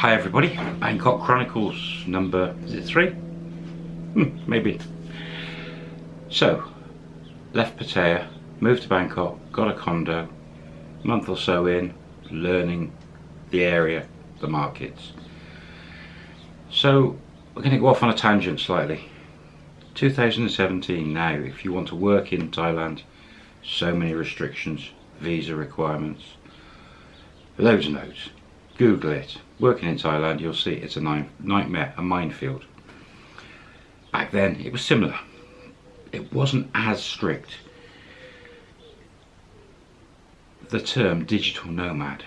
Hi everybody, Bangkok Chronicles number, is it three? Hmm, maybe. So, left Pattaya, moved to Bangkok, got a condo, month or so in, learning the area, the markets. So, we're going to go off on a tangent slightly. 2017 now, if you want to work in Thailand, so many restrictions, visa requirements, loads and loads. Google it. Working in Thailand, you'll see it's a nightmare, a minefield. Back then, it was similar. It wasn't as strict. The term digital nomad,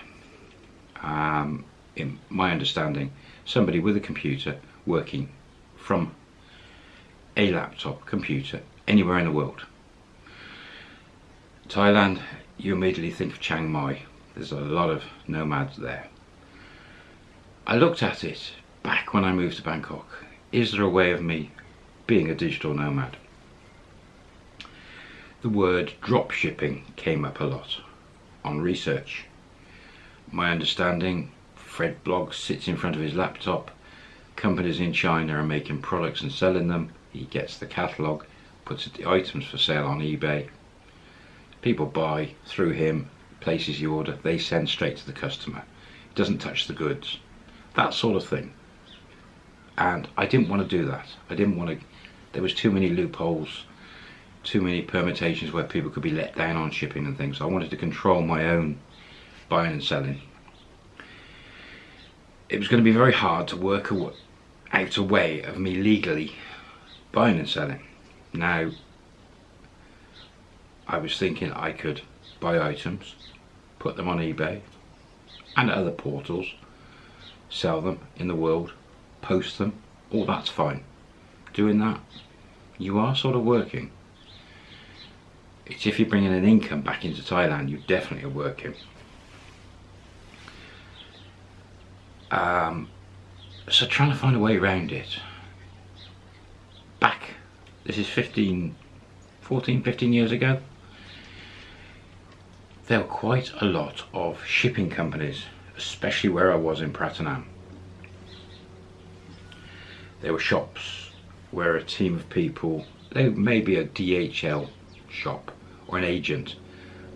um, in my understanding, somebody with a computer working from a laptop computer anywhere in the world. Thailand, you immediately think of Chiang Mai. There's a lot of nomads there. I looked at it back when I moved to Bangkok. Is there a way of me being a digital nomad? The word drop shipping came up a lot on research. My understanding, Fred Bloggs sits in front of his laptop, companies in China are making products and selling them, he gets the catalogue, puts the items for sale on eBay, people buy through him, places the order, they send straight to the customer. He doesn't touch the goods that sort of thing. And I didn't want to do that. I didn't want to there was too many loopholes too many permutations where people could be let down on shipping and things. I wanted to control my own buying and selling. It was going to be very hard to work out a way of me legally buying and selling. Now I was thinking I could buy items put them on eBay and other portals sell them in the world, post them, all that's fine. Doing that, you are sort of working. It's if you're bringing an income back into Thailand, you definitely are working. Um, so trying to find a way around it. Back, this is 15, 14, 15 years ago, there were quite a lot of shipping companies especially where I was in Pratunam. There were shops where a team of people, they may be a DHL shop or an agent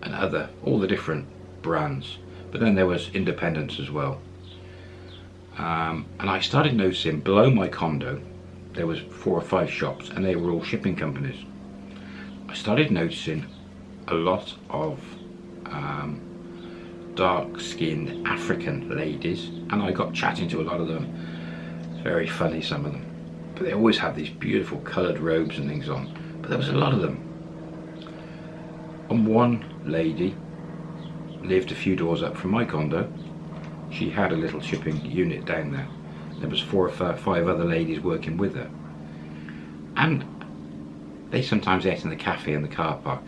and other, all the different brands. But then there was independents as well. Um, and I started noticing below my condo, there was four or five shops and they were all shipping companies. I started noticing a lot of um, dark-skinned African ladies and I got chatting to a lot of them. It's very funny, some of them. But they always have these beautiful coloured robes and things on. But there was a lot of them. And one lady lived a few doors up from my condo. She had a little shipping unit down there. There was four or five other ladies working with her. And they sometimes ate in the cafe in the car park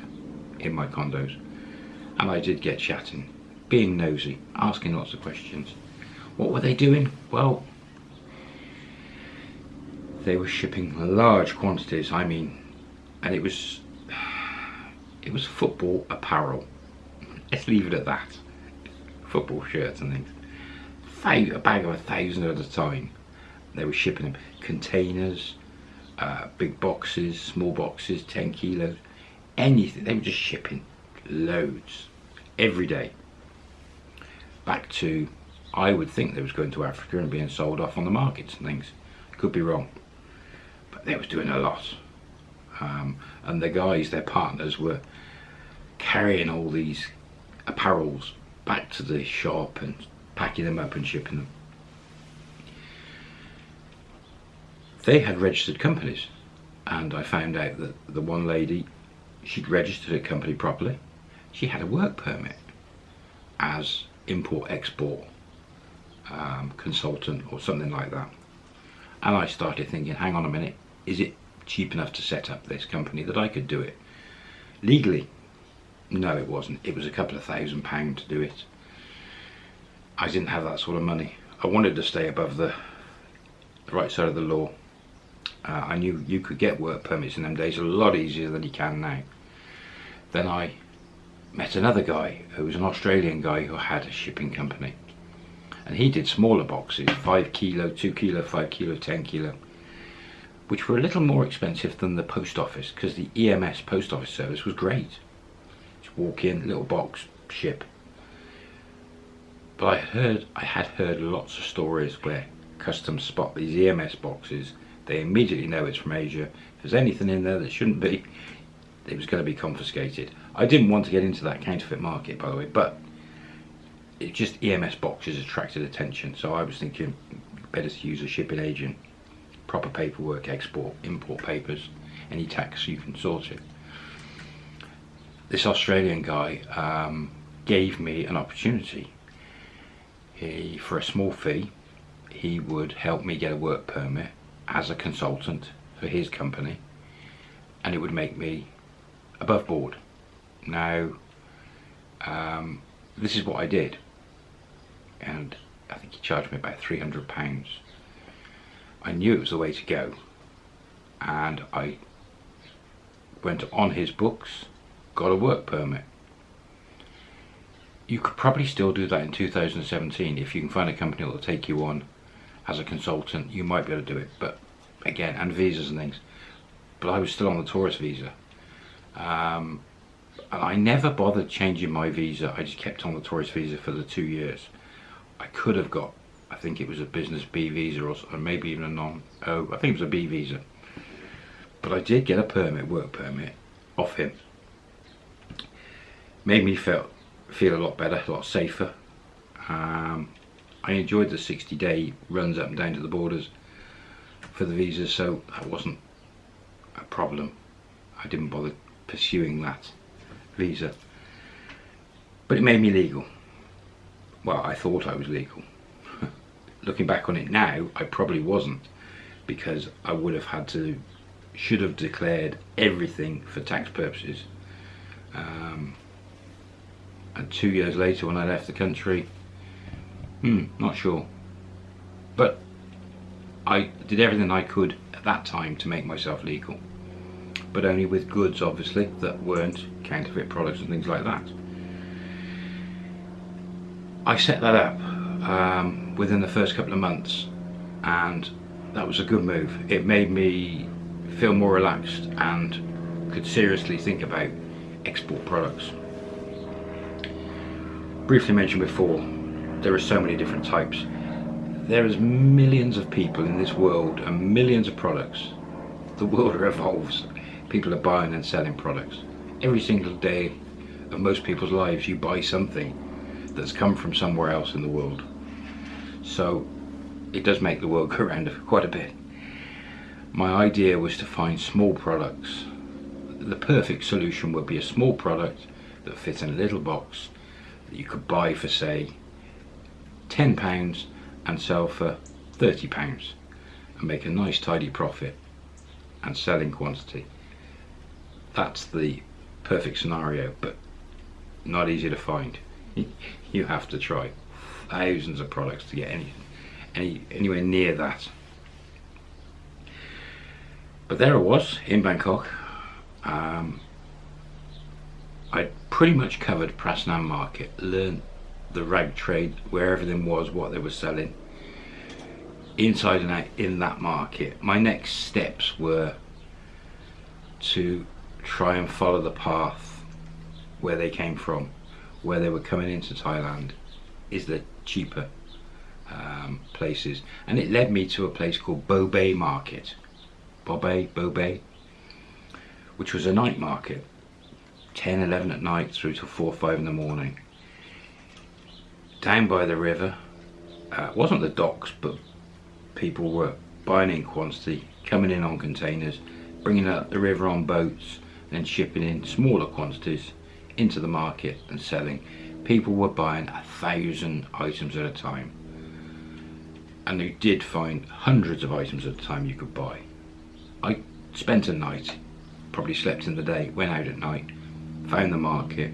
in my condos. And I did get chatting being nosy, asking lots of questions. What were they doing? Well, they were shipping large quantities, I mean, and it was, it was football apparel. Let's leave it at that. Football shirts and things. A bag of a thousand at a time. They were shipping them containers, uh, big boxes, small boxes, 10 kilos, anything. They were just shipping loads every day back to, I would think they was going to Africa and being sold off on the markets and things. Could be wrong. But they was doing a lot. Um, and the guys, their partners, were carrying all these apparels back to the shop and packing them up and shipping them. They had registered companies and I found out that the one lady, she'd registered a company properly. She had a work permit as import-export um, consultant or something like that. And I started thinking, hang on a minute, is it cheap enough to set up this company that I could do it? Legally, no it wasn't. It was a couple of thousand pounds to do it. I didn't have that sort of money. I wanted to stay above the, the right side of the law. Uh, I knew you could get work permits in them days a lot easier than you can now. Then I met another guy who was an Australian guy who had a shipping company And he did smaller boxes, 5 kilo, 2 kilo, 5 kilo, 10 kilo, which were a little more expensive than the post office because the EMS post office service was great. Just walk in, little box, ship. But I heard, I had heard lots of stories where customs spot these EMS boxes, they immediately know it's from Asia. If there's anything in there that shouldn't be, it was going to be confiscated. I didn't want to get into that counterfeit market, by the way, but it just EMS boxes attracted attention. So I was thinking, better to use a shipping agent, proper paperwork, export, import papers, any tax you can sort it. This Australian guy um, gave me an opportunity. He, for a small fee, he would help me get a work permit as a consultant for his company and it would make me above board. Now, um, this is what I did and I think he charged me about 300 pounds. I knew it was the way to go and I went on his books, got a work permit. You could probably still do that in 2017 if you can find a company that will take you on as a consultant you might be able to do it but again and visas and things but I was still on the tourist visa um, and I never bothered changing my visa. I just kept on the tourist visa for the two years. I could have got I think it was a business B visa or, or maybe even a non oh I think it was a B visa. But I did get a permit work permit off him. Made me feel feel a lot better a lot safer. Um, I enjoyed the 60 day runs up and down to the borders for the visas so that wasn't a problem. I didn't bother pursuing that visa but it made me legal well I thought I was legal looking back on it now I probably wasn't because I would have had to should have declared everything for tax purposes um, and two years later when I left the country Hmm, not sure. But I did everything I could at that time to make myself legal. But only with goods, obviously, that weren't counterfeit products and things like that. I set that up um, within the first couple of months and that was a good move. It made me feel more relaxed and could seriously think about export products. Briefly mentioned before, there are so many different types. There is millions of people in this world and millions of products. The world revolves. People are buying and selling products. Every single day of most people's lives you buy something that's come from somewhere else in the world. So it does make the world go round quite a bit. My idea was to find small products. The perfect solution would be a small product that fits in a little box that you could buy for say £10 and sell for £30 and make a nice tidy profit and sell in quantity. That's the perfect scenario, but not easy to find. You have to try thousands of products to get any, any anywhere near that. But there I was in Bangkok. Um, I pretty much covered Pratunam Market, learned the rag trade where everything was what they were selling inside and out in that market my next steps were to try and follow the path where they came from where they were coming into Thailand is the cheaper um, places. And it led me to a place called Bo Bae Market. Bobae, Bo Bae which was a night market. 10 11 at night through to 4 5 in the morning. Down by the river. Uh, wasn't the docks, but people were buying in quantity, coming in on containers, bringing up the river on boats, and shipping in smaller quantities into the market and selling. People were buying a thousand items at a time. And you did find hundreds of items at a time you could buy. I spent a night, probably slept in the day, went out at night, found the market.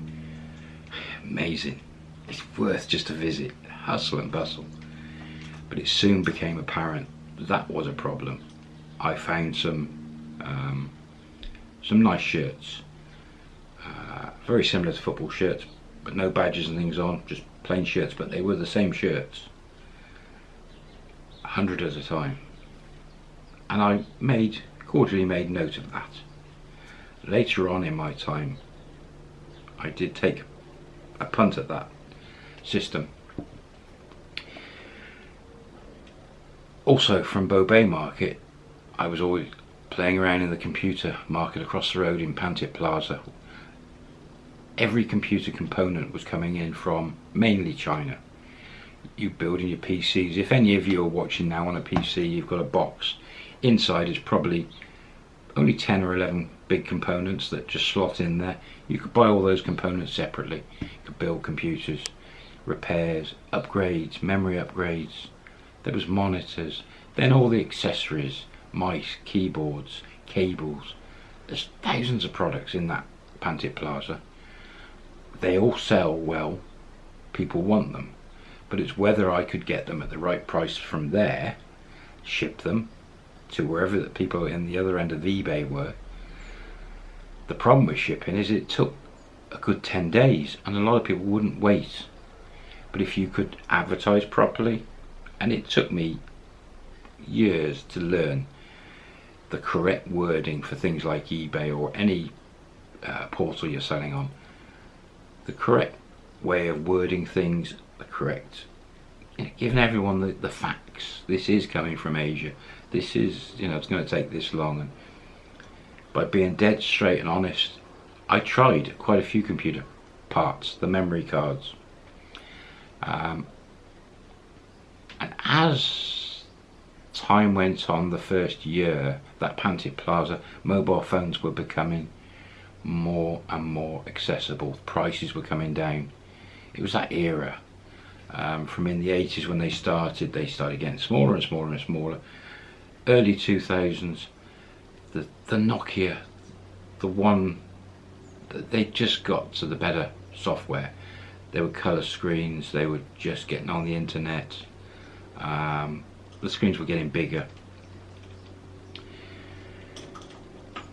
Amazing it's worth just a visit, hustle and bustle. But it soon became apparent that was a problem. I found some um, some nice shirts, uh, very similar to football shirts, but no badges and things on, just plain shirts, but they were the same shirts. a hundred at a time. And I made, cordially made note of that. Later on in my time, I did take a punt at that system. Also from Bo Bae Market, I was always playing around in the computer market across the road in Pantip Plaza. Every computer component was coming in from mainly China. You building your PCs, if any of you are watching now on a PC, you've got a box. Inside is probably only 10 or 11 big components that just slot in there. You could buy all those components separately. You could build computers, repairs, upgrades, memory upgrades. There was monitors, then all the accessories, mice, keyboards, cables. There's thousands of products in that Pantip Plaza. They all sell well. People want them. But it's whether I could get them at the right price from there, ship them to wherever the people in the other end of eBay were. The problem with shipping is it took a good 10 days and a lot of people wouldn't wait. But if you could advertise properly, and it took me years to learn the correct wording for things like eBay or any uh, portal you're selling on. The correct way of wording things, the correct, you know, giving everyone the, the facts. This is coming from Asia. This is, you know, it's going to take this long. And by being dead straight and honest, I tried quite a few computer parts, the memory cards. Um, and as time went on the first year, that Pantip Plaza, mobile phones were becoming more and more accessible. Prices were coming down. It was that era. Um, from in the 80s when they started, they started getting smaller and smaller and smaller. Early 2000s, the, the Nokia, the one, that they just got to the better software. They were colour screens, they were just getting on the internet. Um, the screens were getting bigger.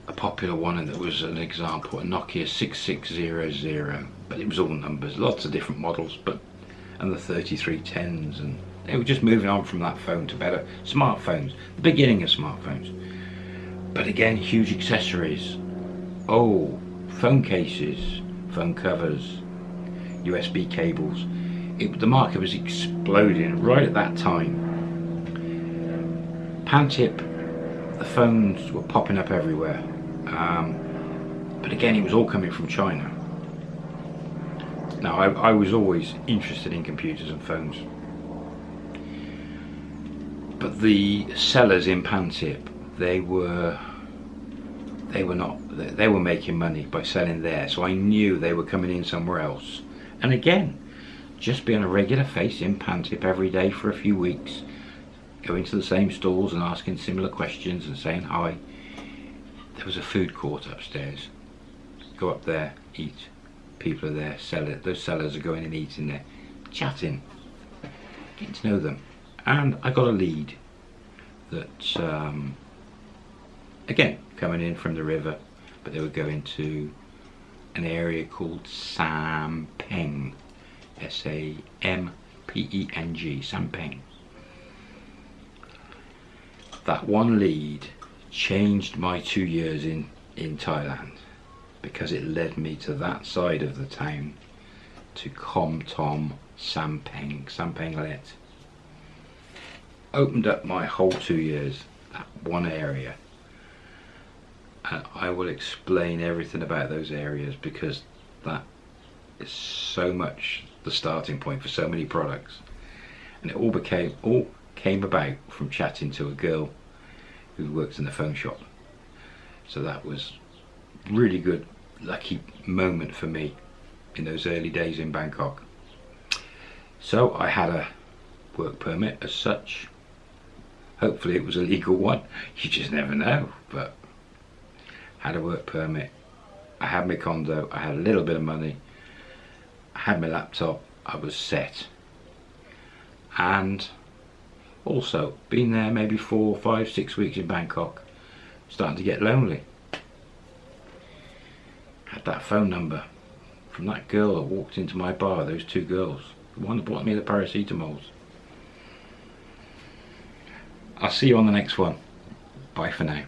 A popular one and that was an example, a Nokia 6600, but it was all numbers, lots of different models, but and the 3310s and they were just moving on from that phone to better smartphones, the beginning of smartphones. But again, huge accessories. Oh, phone cases, phone covers, USB cables. It, the market was exploding right at that time. Pantip, the phones were popping up everywhere. Um, but again, it was all coming from China. Now, I, I was always interested in computers and phones. But the sellers in Pantip, they were they were not they were making money by selling there so I knew they were coming in somewhere else and again just being a regular face in Pantip every day for a few weeks going to the same stalls and asking similar questions and saying hi. There was a food court upstairs. Go up there eat. People are there sell it those sellers are going and eating there chatting getting to know them. And I got a lead that um, again coming in from the river but they were going to an area called Sampeng S-A-M-P-E-N-G Sampeng that one lead changed my two years in in Thailand because it led me to that side of the town to Kom Tom Sampeng Sampeng Let opened up my whole two years that one area. And I will explain everything about those areas because that is so much the starting point for so many products. And it all became all came about from chatting to a girl who works in the phone shop. So that was really good lucky moment for me in those early days in Bangkok. So I had a work permit as such. Hopefully it was a legal one. You just never know but had a work permit, I had my condo, I had a little bit of money, I had my laptop, I was set. And also, been there maybe four, five, six weeks in Bangkok, starting to get lonely. Had that phone number from that girl that walked into my bar, those two girls, the one that bought me the paracetamols. I'll see you on the next one. Bye for now.